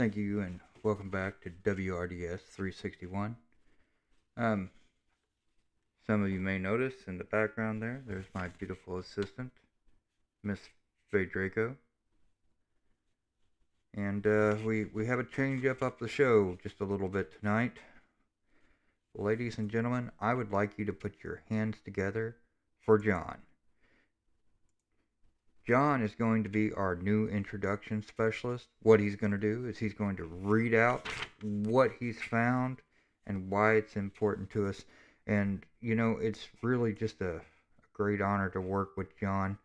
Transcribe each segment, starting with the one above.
Thank you and welcome back to WRDS 361. Um, some of you may notice in the background there, there's my beautiful assistant, Miss Draco. And uh, we, we have a change up up the show just a little bit tonight. Ladies and gentlemen, I would like you to put your hands together for John. John is going to be our new introduction specialist. What he's going to do is he's going to read out what he's found and why it's important to us. And, you know, it's really just a, a great honor to work with John.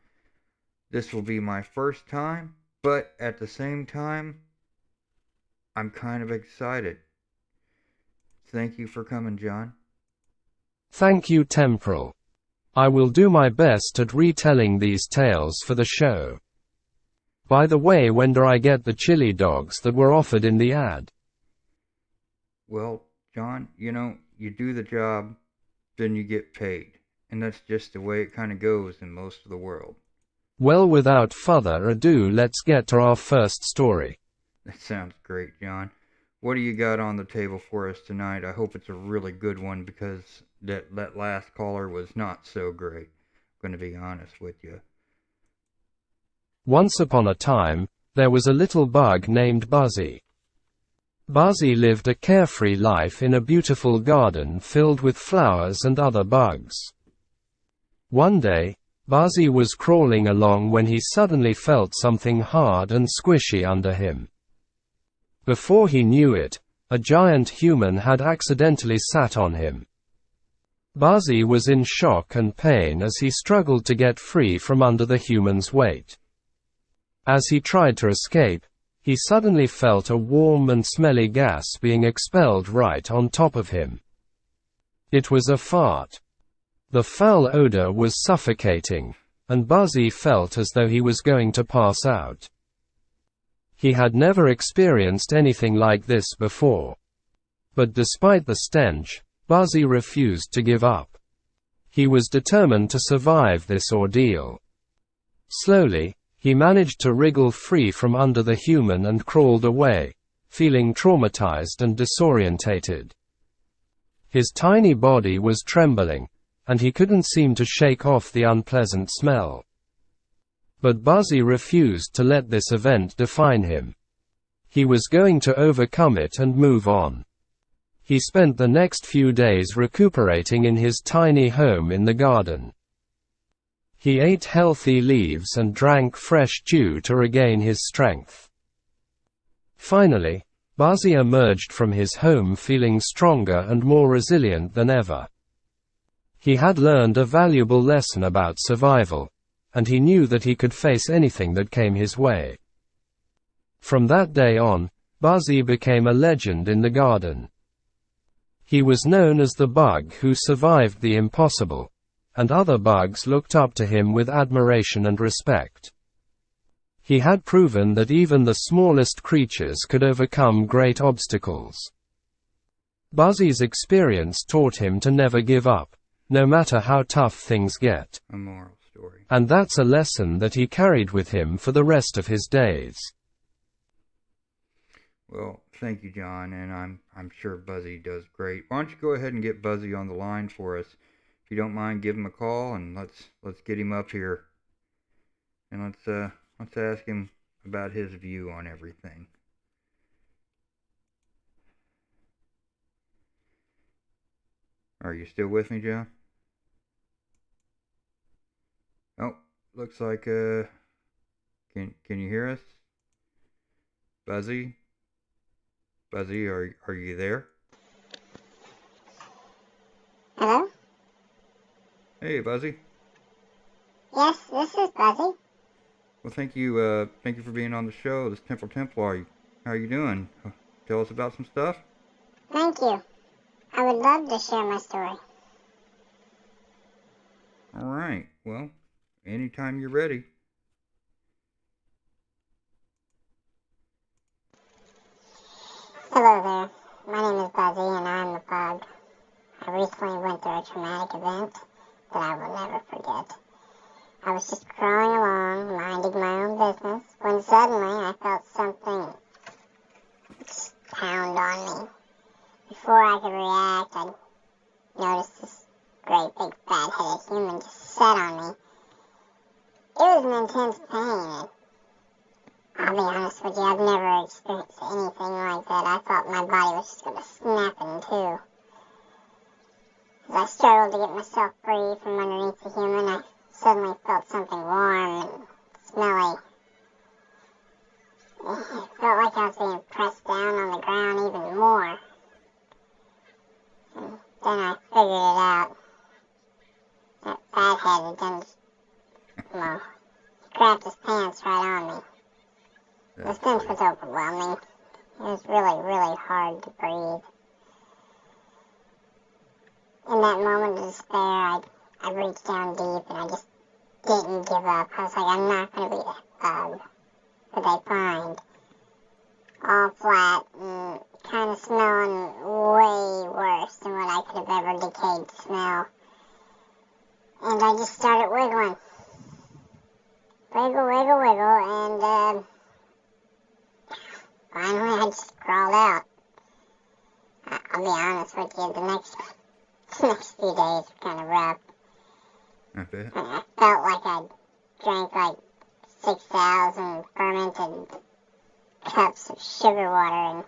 This will be my first time, but at the same time, I'm kind of excited. Thank you for coming, John. Thank you, Temporal. I will do my best at retelling these tales for the show. By the way, when do I get the chili dogs that were offered in the ad? Well, John, you know, you do the job, then you get paid. And that's just the way it kind of goes in most of the world. Well, without further ado, let's get to our first story. That sounds great, John. What do you got on the table for us tonight? I hope it's a really good one because that that last caller was not so great. I'm going to be honest with you. Once upon a time, there was a little bug named Buzzy. Buzzy lived a carefree life in a beautiful garden filled with flowers and other bugs. One day, Buzzy was crawling along when he suddenly felt something hard and squishy under him. Before he knew it, a giant human had accidentally sat on him. Buzzy was in shock and pain as he struggled to get free from under the human's weight. As he tried to escape, he suddenly felt a warm and smelly gas being expelled right on top of him. It was a fart. The foul odor was suffocating, and Buzzy felt as though he was going to pass out. He had never experienced anything like this before. But despite the stench, Buzzy refused to give up. He was determined to survive this ordeal. Slowly, he managed to wriggle free from under the human and crawled away, feeling traumatized and disorientated. His tiny body was trembling, and he couldn't seem to shake off the unpleasant smell. But Buzzy refused to let this event define him. He was going to overcome it and move on. He spent the next few days recuperating in his tiny home in the garden. He ate healthy leaves and drank fresh dew to regain his strength. Finally, Buzzy emerged from his home feeling stronger and more resilient than ever. He had learned a valuable lesson about survival, and he knew that he could face anything that came his way. From that day on, Buzzy became a legend in the garden. He was known as the bug who survived the impossible, and other bugs looked up to him with admiration and respect. He had proven that even the smallest creatures could overcome great obstacles. Buzzy's experience taught him to never give up, no matter how tough things get. A moral story. And that's a lesson that he carried with him for the rest of his days. Well, thank you, John, and I'm I'm sure Buzzy does great. Why don't you go ahead and get Buzzy on the line for us? If you don't mind, give him a call and let's let's get him up here. And let's uh let's ask him about his view on everything. Are you still with me, John? Oh, looks like uh can can you hear us? Buzzy? Buzzy, are, are you there? Hello? Hey, Buzzy. Yes, this is Buzzy. Well, thank you, uh, thank you for being on the show. This Temple Templar, how are you doing? Tell us about some stuff? Thank you. I would love to share my story. Alright, well, anytime you're ready. Hello there. My name is Buzzy and I'm the bug. I recently went through a traumatic event that I will never forget. I was just crawling along, minding my own business, when suddenly I felt something pound on me. Before I could react, I noticed this great big fat headed human just set on me. It was an intense pain. I'll be honest with you, I've never experienced anything like that. I thought my body was just going to snap in two. As I struggled to get myself free from underneath the human, I suddenly felt something warm and smelly. It felt like I was being pressed down on the ground even more. And then I figured it out. That fathead had done, he grabbed his pants right on me. The stench was overwhelming. It was really, really hard to breathe. In that moment of despair, I, I reached down deep and I just didn't give up. I was like, I'm not going to be um, a bug that they find. All flat and kind of smelling way worse than what I could have ever decayed to smell. And I just started wiggling. Wiggle, wiggle, wiggle, and, uh, Finally, I just crawled out. I- I'll be honest with you, the next the next few days were kind of rough. I bet. I felt like I drank like 6,000 fermented cups of sugar water, and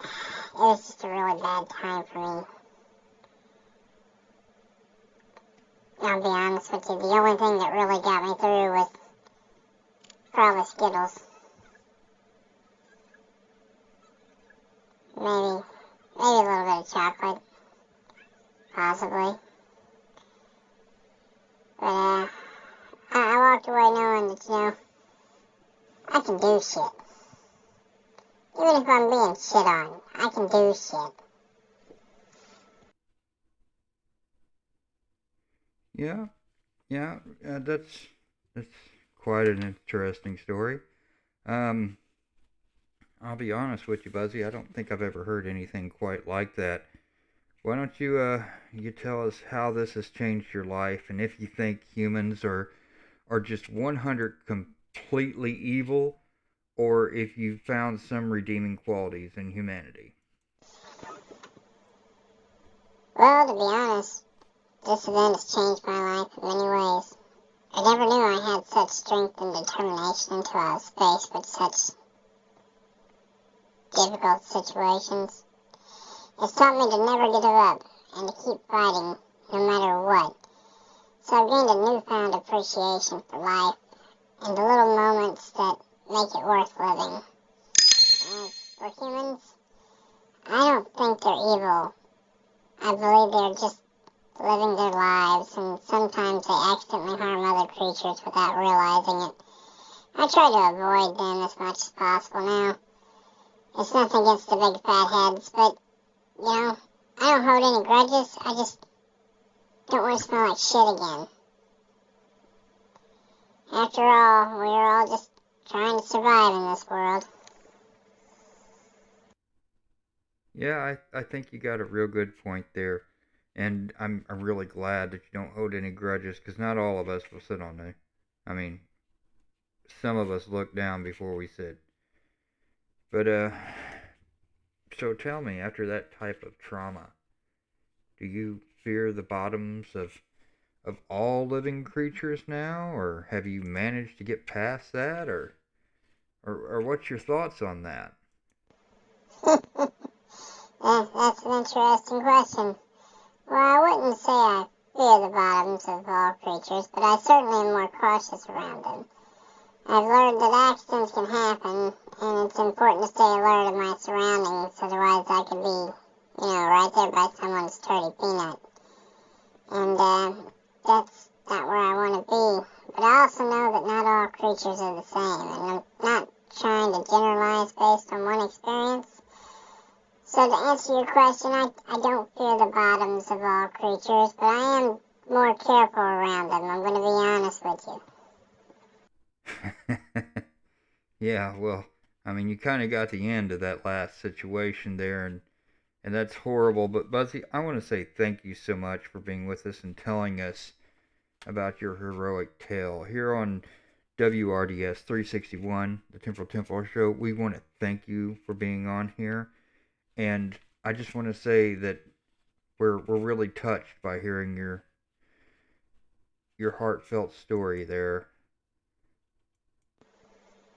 it was just a really bad time for me. I'll be honest with you, the only thing that really got me through was probably Skittles. Maybe, maybe a little bit of chocolate, possibly. But uh, I, I walked away knowing that you know I can do shit. Even if I'm being shit on, I can do shit. Yeah, yeah, uh, that's that's quite an interesting story. Um, I'll be honest with you, Buzzy. I don't think I've ever heard anything quite like that. Why don't you uh you tell us how this has changed your life and if you think humans are are just 100 completely evil or if you found some redeeming qualities in humanity. Well, to be honest, this event has changed my life in many ways. I never knew I had such strength and determination until I was faced with such difficult situations. It's taught me to never give up and to keep fighting no matter what. So I've gained a newfound appreciation for life and the little moments that make it worth living. As for humans, I don't think they're evil. I believe they're just living their lives, and sometimes they accidentally harm other creatures without realizing it. I try to avoid them as much as possible now. It's nothing against the big fat heads, but, you know, I don't hold any grudges. I just don't want to smell like shit again. After all, we're all just trying to survive in this world. Yeah, I, I think you got a real good point there. And I'm I'm really glad that you don't hold any grudges because not all of us will sit on there. I mean, some of us look down before we sit. But uh so tell me, after that type of trauma, do you fear the bottoms of of all living creatures now or have you managed to get past that or or, or what's your thoughts on that? Yeah, that's an interesting question. Well, I wouldn't say I fear the bottoms of all creatures, but I certainly am more cautious around them. I've learned that accidents can happen, and it's important to stay alert of my surroundings, otherwise I could be, you know, right there by someone's dirty peanut. And, uh, that's not where I want to be. But I also know that not all creatures are the same, and I'm not trying to generalize based on one experience. So to answer your question, I, I don't fear the bottoms of all creatures, but I am more careful around them. I'm going to be honest with you. yeah, well, I mean, you kind of got the end of that last situation there, and and that's horrible. But Buzzy, I want to say thank you so much for being with us and telling us about your heroic tale here on WRDS 361, the Temporal Temple Show. We want to thank you for being on here. And I just want to say that we're we're really touched by hearing your your heartfelt story there.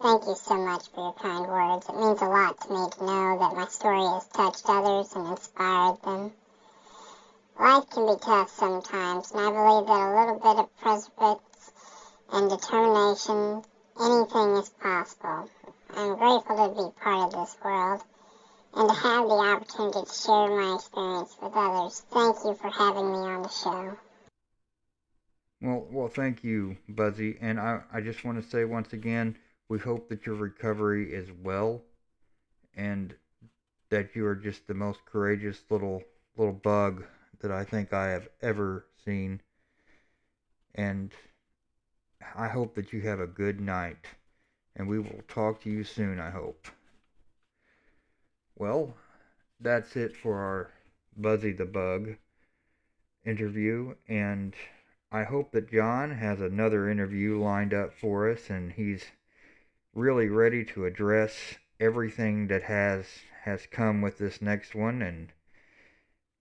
Thank you so much for your kind words. It means a lot to me to know that my story has touched others and inspired them. Life can be tough sometimes, and I believe that a little bit of perseverance and determination, anything is possible. I'm grateful to be part of this world and to have the opportunity to share my experience with others. Thank you for having me on the show. Well, well, thank you, Buzzy. And I, I just want to say once again, we hope that your recovery is well, and that you are just the most courageous little little bug that I think I have ever seen. And I hope that you have a good night, and we will talk to you soon. I hope. Well, that's it for our Buzzy the Bug interview, and I hope that John has another interview lined up for us, and he's really ready to address everything that has has come with this next one, and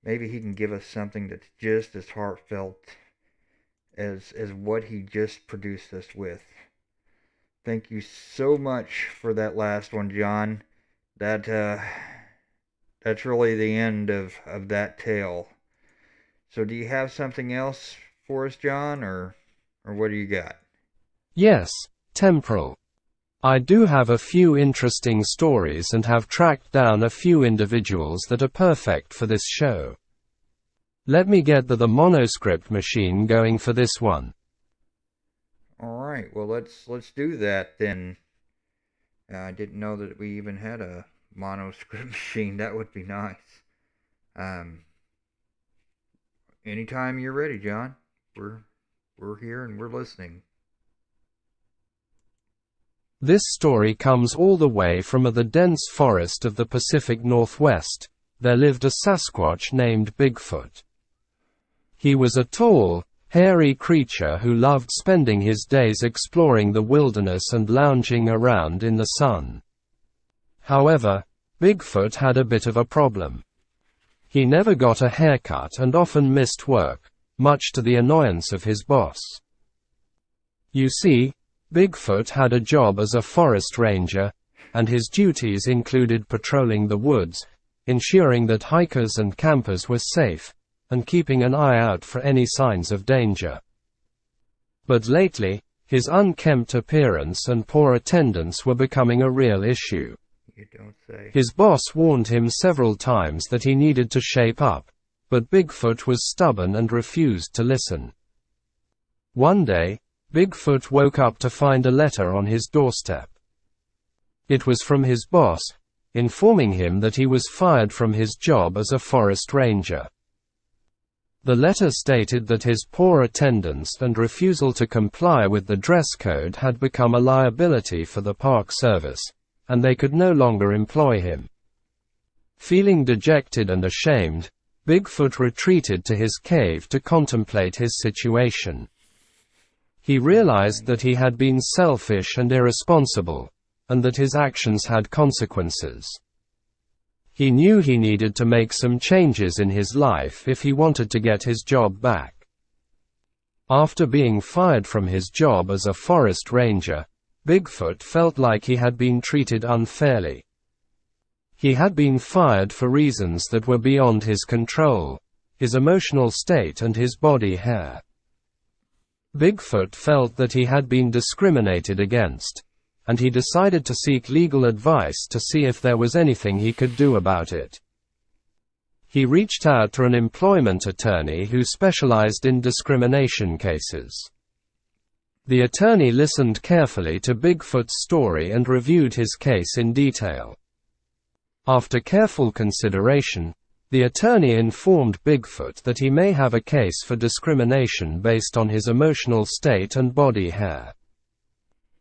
maybe he can give us something that's just as heartfelt as as what he just produced us with. Thank you so much for that last one, John that uh, that's really the end of, of that tale. So do you have something else for us, John, or or what do you got? Yes, temporal. I do have a few interesting stories and have tracked down a few individuals that are perfect for this show. Let me get the, the monoscript machine going for this one. All right, well let's let's do that then. Uh, I didn't know that we even had a mono script machine. That would be nice. Um, anytime you're ready, John. We're we're here and we're listening. This story comes all the way from the dense forest of the Pacific Northwest. There lived a Sasquatch named Bigfoot. He was a tall, hairy creature who loved spending his days exploring the wilderness and lounging around in the sun. However, Bigfoot had a bit of a problem. He never got a haircut and often missed work, much to the annoyance of his boss. You see, Bigfoot had a job as a forest ranger, and his duties included patrolling the woods, ensuring that hikers and campers were safe, and keeping an eye out for any signs of danger. But lately, his unkempt appearance and poor attendance were becoming a real issue. You don't say. His boss warned him several times that he needed to shape up, but Bigfoot was stubborn and refused to listen. One day, Bigfoot woke up to find a letter on his doorstep. It was from his boss, informing him that he was fired from his job as a forest ranger. The letter stated that his poor attendance and refusal to comply with the dress code had become a liability for the Park Service, and they could no longer employ him. Feeling dejected and ashamed, Bigfoot retreated to his cave to contemplate his situation. He realized that he had been selfish and irresponsible, and that his actions had consequences. He knew he needed to make some changes in his life if he wanted to get his job back. After being fired from his job as a forest ranger, Bigfoot felt like he had been treated unfairly. He had been fired for reasons that were beyond his control his emotional state and his body hair. Bigfoot felt that he had been discriminated against and he decided to seek legal advice to see if there was anything he could do about it. He reached out to an employment attorney who specialized in discrimination cases. The attorney listened carefully to Bigfoot's story and reviewed his case in detail. After careful consideration, the attorney informed Bigfoot that he may have a case for discrimination based on his emotional state and body hair.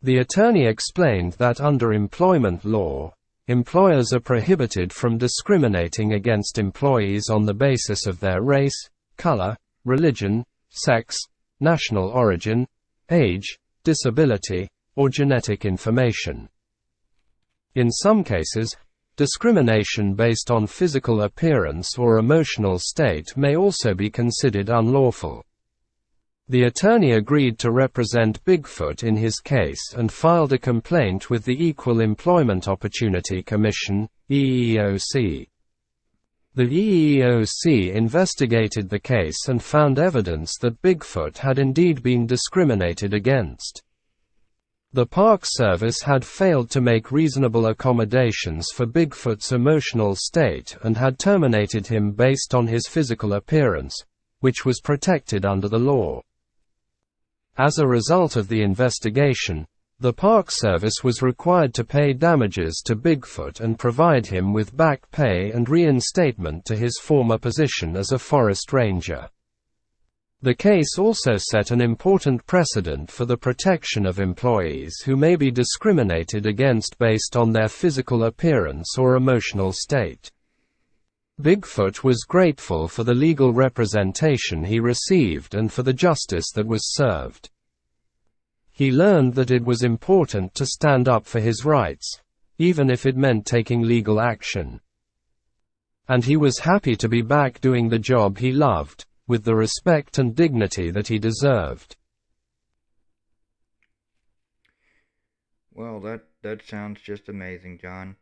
The attorney explained that under employment law, employers are prohibited from discriminating against employees on the basis of their race, color, religion, sex, national origin, age, disability, or genetic information. In some cases, discrimination based on physical appearance or emotional state may also be considered unlawful. The attorney agreed to represent Bigfoot in his case and filed a complaint with the Equal Employment Opportunity Commission, EEOC. The EEOC investigated the case and found evidence that Bigfoot had indeed been discriminated against. The Park Service had failed to make reasonable accommodations for Bigfoot's emotional state and had terminated him based on his physical appearance, which was protected under the law. As a result of the investigation, the Park Service was required to pay damages to Bigfoot and provide him with back pay and reinstatement to his former position as a forest ranger. The case also set an important precedent for the protection of employees who may be discriminated against based on their physical appearance or emotional state. Bigfoot was grateful for the legal representation he received and for the justice that was served. He learned that it was important to stand up for his rights, even if it meant taking legal action. And he was happy to be back doing the job he loved, with the respect and dignity that he deserved. Well, that that sounds just amazing, John.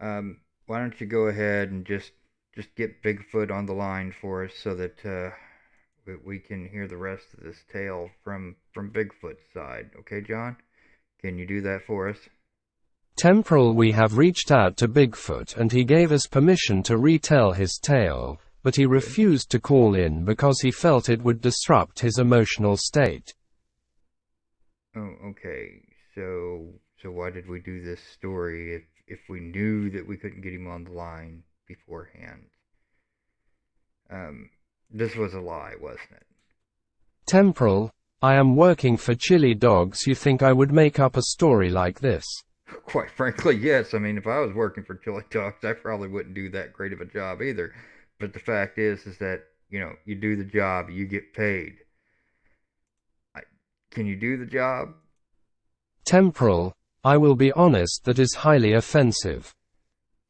Um, why don't you go ahead and just just get Bigfoot on the line for us so that uh, we, we can hear the rest of this tale from from Bigfoot's side. Okay, John? Can you do that for us? Temporal we have reached out to Bigfoot and he gave us permission to retell his tale, but he refused to call in because he felt it would disrupt his emotional state. Oh, okay. So so why did we do this story if if we knew that we couldn't get him on the line beforehand? Um, this was a lie, wasn't it? Temporal, I am working for Chili Dogs. You think I would make up a story like this? Quite frankly, yes. I mean, if I was working for Chili Dogs, I probably wouldn't do that great of a job either. But the fact is, is that you know, you do the job, you get paid. I, can you do the job? Temporal, I will be honest, that is highly offensive.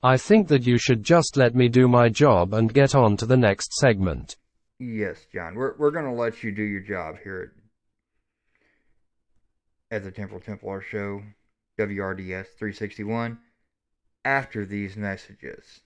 I think that you should just let me do my job and get on to the next segment. Yes, John. We're we're gonna let you do your job here at, at the Temporal Templar Show, WRDS 361, after these messages.